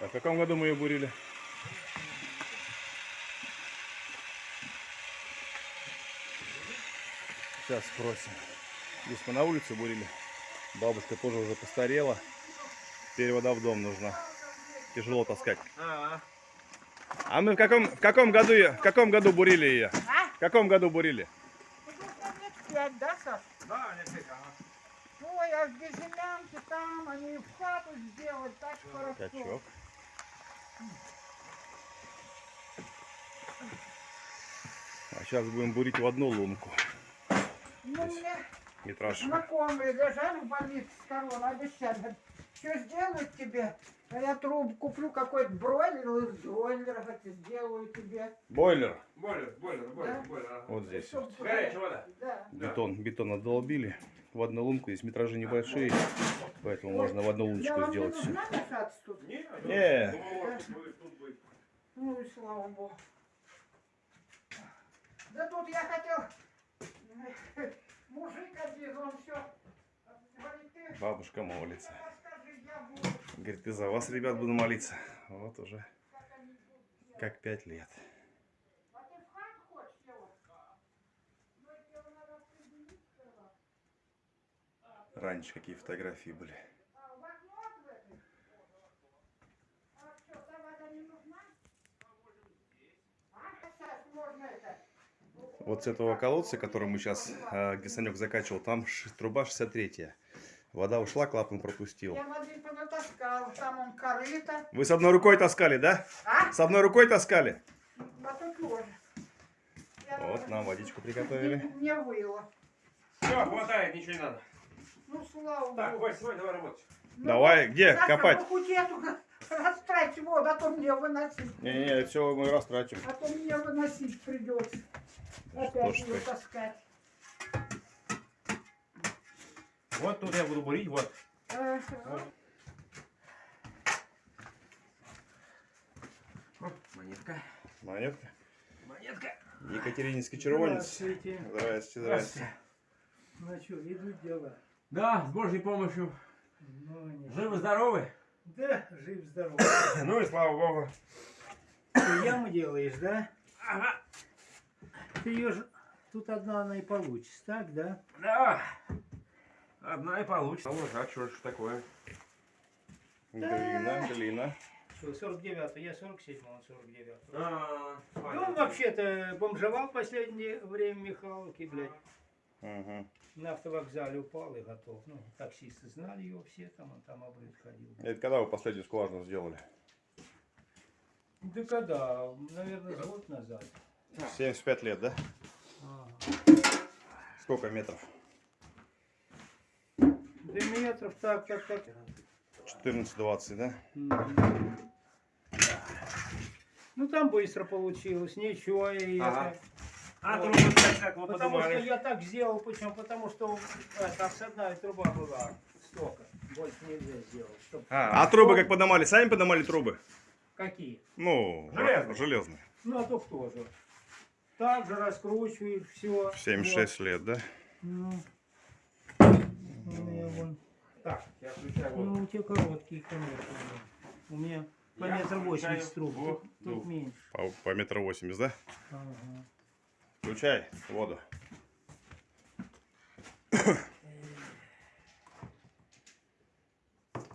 А в каком году мы ее бурили? Сейчас спросим. Здесь мы на улице бурили. Бабушка тоже уже постарела. Теперь вода в дом нужна. Тяжело таскать. А, мы в каком, в каком году ее- в каком году бурили ее? А? В каком году бурили? Ну, лет пять, да, Саш? да, не фиг, ага. Ой, а где землянки там, они в хату сделали, так хорошо. Качок. А сейчас будем бурить в одну лунку. Ну, мне Метраж. знакомые лежали в больнице с обещали. Что сделают тебе? А я трубу куплю какой-то бройлер, из бройлера хоть сделаю тебе. Бойлер. Бойлер, бойлер, бойлер, Да? бойлер. ага. Вот здесь. Чтоб- Горячая вода. Да. Бетон, бетон отдолбили. В одну лунку здесь метражи небольшие, поэтому можно в одну луночку вам сделать не все. нужна мешаться тут? Не, Не. думал, тут будет, тут будет. Ну и слава богу. Да тут я хотел... Мужик один, он все... Бабушка молится. Говорит, и за вас, ребят, буду молиться. Вот уже Как пять лет. Раньше какие фотографии были. Вот с этого колодца, который мы сейчас, где Санек закачивал, там труба 63 Вода ушла, клапан пропустил. Я воды понатаскал, там он корыто. Вы с одной рукой таскали, да? А? С одной рукой таскали? А тут тоже. Я Вот, нам водичку приготовили. Не, выло. Все, хватает, ничего не надо. Ну, слава Так, богу. Вась, давай, давай работать. Ну, Давай, где завтра копать? по хутету растрать воду, а то мне выносить. Не-не, все мы растратим. А то мне выносить придется. Опять ее таскать. Вот тут я буду бурить, вот. Монетка. Монетка. Монетка. Екатерининский червонец. Здравствуйте. Здрасте, здрасте. Ну что, идут дела? Да, с Божьей помощью. Ну. Живы-здоровы? Да, жив-здоров. Ну и слава Богу. Ты яму делаешь, да? Ага. Ты ее ж... Тут одна она и получится, так, да? Да. Одна и получится. Вот, а что ж такое? Глина, глина. Что, 49 я 47 он 49 А, Да он понятно. вообще-то бомжевал в последнее время в Михалке, блядь. Угу. На автовокзале упал и готов. Ну, таксисты знали его все, там он там обрыв ходил. Это когда вы последнюю скважину сделали? Да когда? Наверное, год назад. 75 лет, да? Ага. Сколько метров? Да метров так, так, так. 14-20, да? Ну там быстро получилось, ничего. И Ага. это- А Вот. трубы как, как вы Потому что подумали? я так сделал, почему? Потому что это обсадная труба была столько. Больше нельзя сделать. Чтоб- А, трубы как поднимали? Сами поднимали трубы? Какие? Ну, Железные. железные. Ну а то кто же? Так же раскручивают все. В 76 лет, да? Ну, Ну, я вон. Так, я включаю воду. Ну, у тебя короткие, конечно. да. У меня по Я метр восемьдесят труб. Тут, тут воду. меньше. По, по метру 80, да? Ага. Включай воду.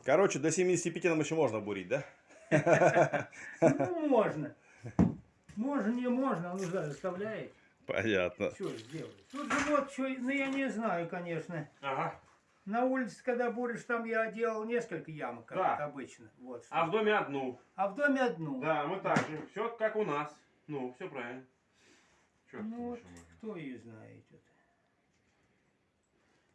Короче, до 75 нам еще можно бурить, да? Ну, можно. Можно, не можно, он уже заставляет. Понятно. Что сделать? Тут же вот что, ну я не знаю, конечно. Ага. На улице, когда буришь, там я делал несколько ямок, как Да. обычно. Вот. А в доме одну. А в доме одну. Да, мы так же. Все как у нас. Ну, все правильно. Ты Ну вот, кто ее знает. это.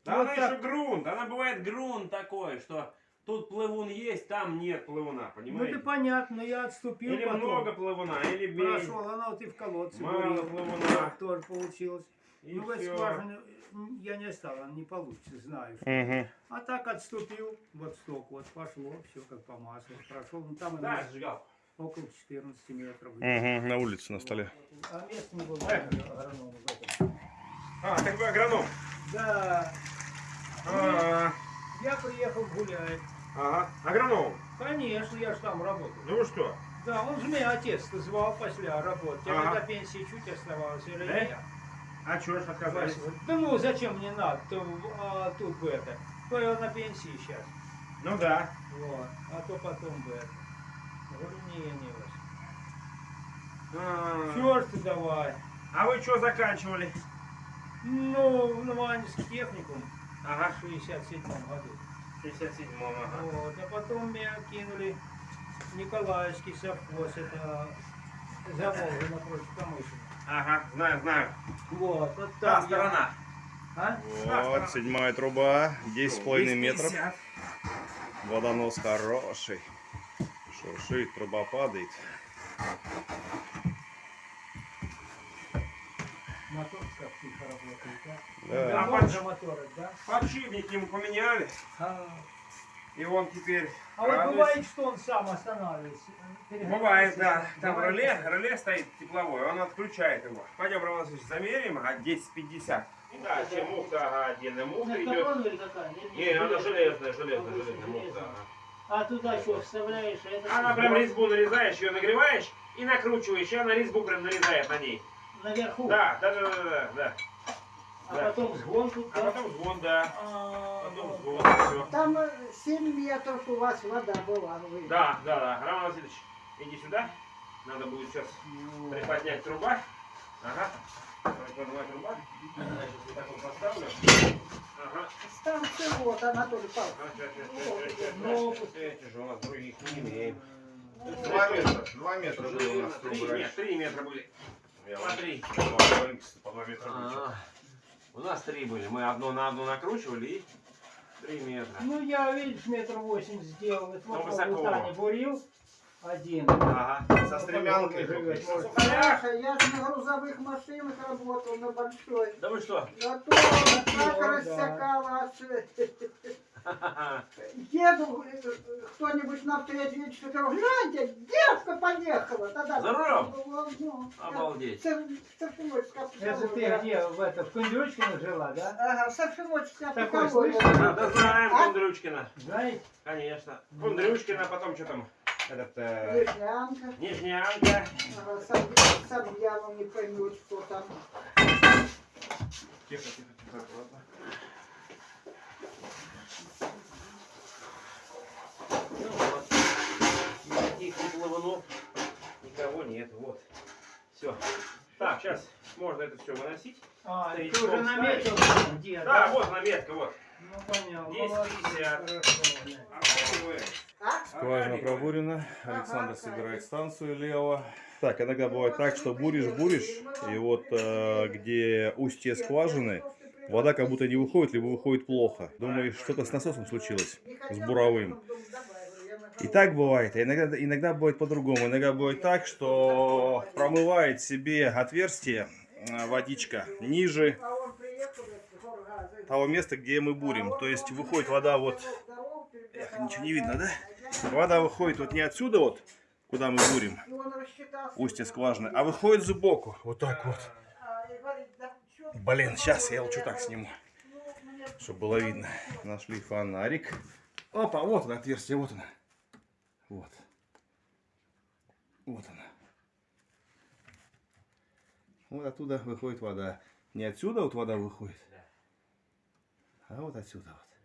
Да Вот она так. еще грунт. Она бывает грунт такой, что тут плывун есть, там нет плывуна, Ну понимаете? это понятно, но я отступил или потом. много плывуна, или меньше. Прошел, она вот и в колодце Мало бурил. плывуна. Тоже получилось. И ну, в этой всё. скважине м, я не стал, она не получится, знаю. что. Угу. А так отступил, вот сток, вот пошло, все как по маслу. Прошел, ну там Да, она зажигал. около 14 метров. Угу. На улице, на столе. А место не было агронома в этом. А, так вы агроном. Да, А, я приехал гулять. Ага. Агроном. Конечно, я же там работал. Ну что? Да, он же меня отец звал после работы. Тебе Ага. до пенсии чуть оставалось или Да? нет? А чё ж отказались? Да ну зачем мне надо? То, а, тут бы это. То я на пенсии сейчас. Ну да. Вот. А то потом бы это. Говорю, не, не. А, Черт ты давай. А вы что заканчивали? Ну, в Новоанинский техникум Ага. в 67 году. В 57-м, ага. Вот. А потом меня кинули Николаевский совхоз. Это за Волгой напротив Камышина. Ага, знаю, знаю. Вот. Вот Та там я- сторона. А? Вот, седьмая труба, 10,5 метров. 250. Водонос хороший. Шуршит, труба падает. Мотор как тихо работает, да? Да. А да? Подшипник ему поменяли, А, и он теперь а вот радуется. бывает, что он сам останавливается. Бывает, да. Там Бывает реле, реле стоит тепловой, он отключает его. Пойдем, Роман Васильевич, замерим, а 10-50. Да, чем муфта, ага, отдельная муфта Ну, идет. Не, она железная. железная, железная, А, муфта. А туда что, вставляешь? а это Она прям резьбу нарезаешь, ее нагреваешь и накручиваешь, и она резьбу прям нарезает на ней. Наверху. Да, да, да, да, да, да. А да. потом сгон тут. А потом звон, да. А, Потом так. все. Там э, 7 метров у вас вода была. вы. Да, да, да. Роман Васильевич, иди сюда. Надо будет сейчас Ну, приподнять труба. Ага. Приподнимать труба. Значит, вот так вот поставлю. Ага. Станция вот, Анатолий Павлович. Ну, Эти же у нас других не имеем. Два метра, два метра было у нас Три, трубы нет, три метра были. Я По два метра. А, У нас три были. Мы одно на одно накручивали и три метра. Ну, я, видишь, метр восемь сделал. Это Ну, вот высоко. Таня бурил. Один. Ага. Со стремянкой Живет, только. На может. сухарях. Саша, я же на грузовых машинах работал, на большой. Да вы что? Ну, так да. рассекала аж. Еду, э, кто-нибудь едет, что говорю, гляньте, девка поехала. Тогда За рулем? было, ну, Обалдеть. Это ты где, в это, в Кундючкино жила, да? Ага, Совшиводская Такой психология. слышал? Да, да знаем А? Кундрючкина. Знаете? Конечно. Кундрючкина, потом что там? Этот, э, Лежнянка. Нижняя Анка. Ага, сам, сам явно не поймет, что там. Тихо, тихо, тихо. Ладно. Ну вот. Никаких ни плавунов, никого нет. Вот. Все. Так, сейчас можно это все выносить. А, Стоит ты уже наметил, где, Да, вот наметка, вот. Ну, понятно. Есть Молодец. 50. Хорошо, да. Что вы? А? Скважина пробурена, Александр собирает станцию лево. Так, иногда бывает так, что буришь, буришь, и вот э, где устье скважины, вода как будто не выходит, либо выходит плохо. Думаешь, что-то с насосом случилось, с буровым. И так бывает, а иногда, иногда бывает по-другому. Иногда бывает так, что промывает себе отверстие водичка ниже того места, где мы бурим. То есть выходит вода вот... Эх, ничего не видно, да? Вода выходит вот не отсюда вот, куда мы бурим, устье скважины, а выходит сбоку. Вот так вот. Блин, сейчас я лучше так сниму, чтобы было видно. Нашли фонарик. Опа, вот оно отверстие, вот оно. Вот. Вот оно. Вот оттуда выходит вода. Не отсюда вот вода выходит, а вот отсюда вот.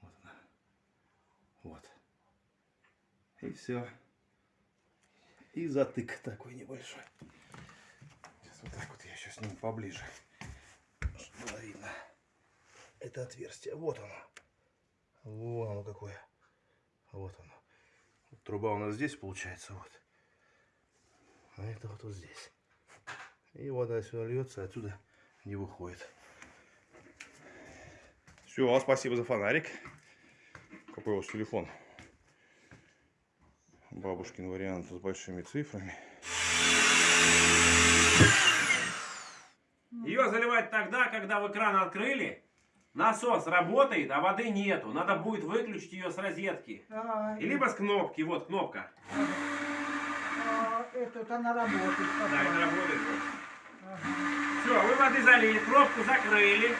Вот она. Вот. И все. И затык такой небольшой. Сейчас вот так вот я еще сниму поближе. Чтобы было видно. Это отверстие. Вот оно. Вон оно какое. Вот оно. Вот труба у нас здесь получается. Вот. А это вот, вот здесь. И вода сюда льется, отсюда не выходит. Все, спасибо за фонарик. Какой у вас телефон? Бабушкин вариант с большими цифрами. Ее заливать тогда, когда вы кран открыли, насос работает, а воды нету. Надо будет выключить ее с розетки. И либо с кнопки, вот кнопка. Этот она работает. Да, это потом. работает. Все, вы воды залили, пробку закрыли.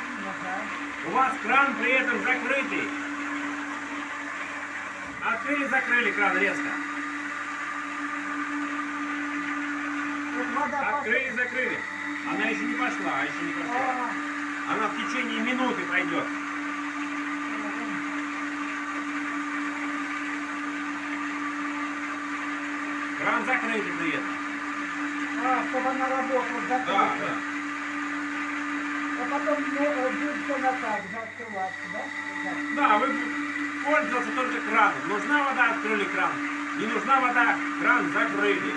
У вас кран при этом закрытый. Открыли закрыли кран резко. Открыли, закрыли. Она еще не пошла, еще не пошла. А, Она в течение минуты пойдет. Кран закрытый при этом. А, чтобы она работала, Да, закрыта. да. А потом ну, э, будет все на так закрываться, да? Да. Да, вы пользоваться только краном. Нужна вода, открыли кран. Не нужна вода, кран закрыли.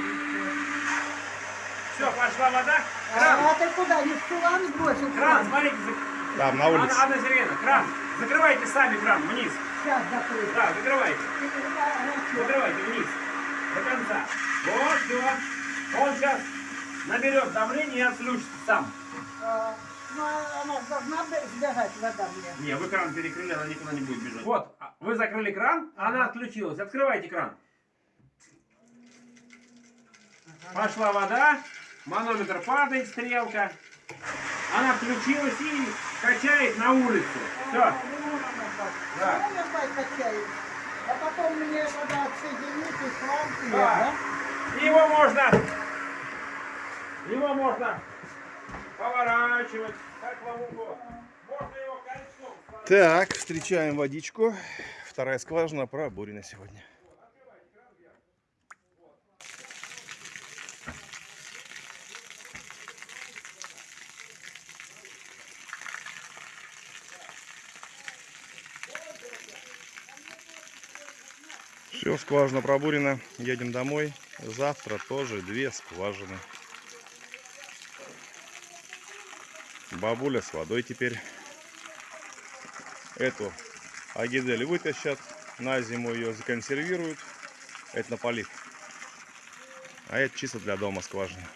Все, пошла вода. А, Кран, а ты куда? Не в чулан бросил? кран, смотрите. зак- Там, на улице. Анна, Анна Сергеевна, кран. Закрывайте сами кран вниз. Сейчас закрыть. Да, закрывайте. А, Закрывайте вниз. До конца. Вот, все. Он сейчас наберет давление и отключится сам. а, Ну, она должна бы сбегать вода мне. Не, вы кран перекрыли, она никуда не будет бежать. Вот, а, вы закрыли кран, она отключилась. Открывайте кран. Пошла вода, манометр падает, стрелка. Она включилась и качает на улицу. Все. А. Да. А потом мне вода отсоединить и шланг, и Да. я, да? Его можно, его можно поворачивать, как вам угодно. Можно его кольцом. Так, встречаем водичку. Вторая скважина пробурена сегодня. Все, скважина пробурена. Едем домой. Завтра тоже две скважины. Бабуля с водой теперь. Эту агидель вытащат, на зиму ее законсервируют. Это на полив. А это чисто для дома скважина.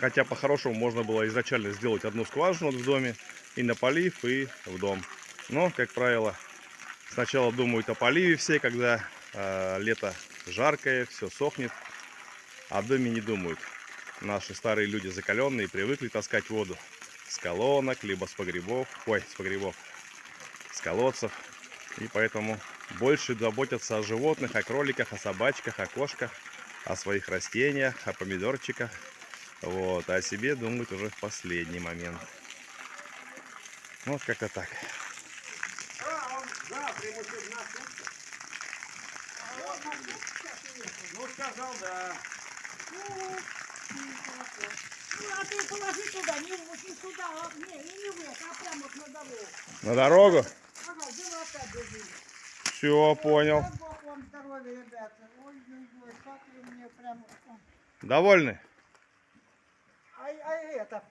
Хотя по-хорошему можно было изначально сделать одну скважину в доме и на полив, и в дом. Но, как правило, сначала думают о поливе все, когда э, лето жаркое, все сохнет, а в доме не думают. Наши старые люди закаленные привыкли таскать воду с колонок, либо с погребов, ой, с погребов, с колодцев. И поэтому больше заботятся о животных, о кроликах, о собачках, о кошках, о своих растениях, о помидорчиках. Вот, а о себе думают уже в последний момент. Вот как-то так. Ну, сказал, да. На дорогу. Все, понял. Довольны? А, а это...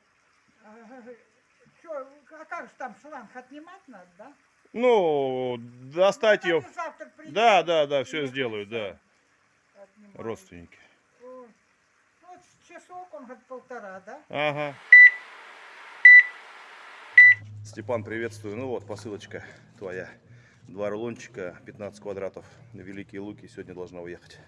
Что, а как же там шланг отнимать надо, да? Ну, достать Ну, ее. Да, да, да, все сделают, да. отнимают. Родственники. Часок он говорит полтора, да? Ага. Степан, приветствую. Ну вот, посылочка твоя. Два рулончика, 15 квадратов. Великие Луки сегодня должна уехать.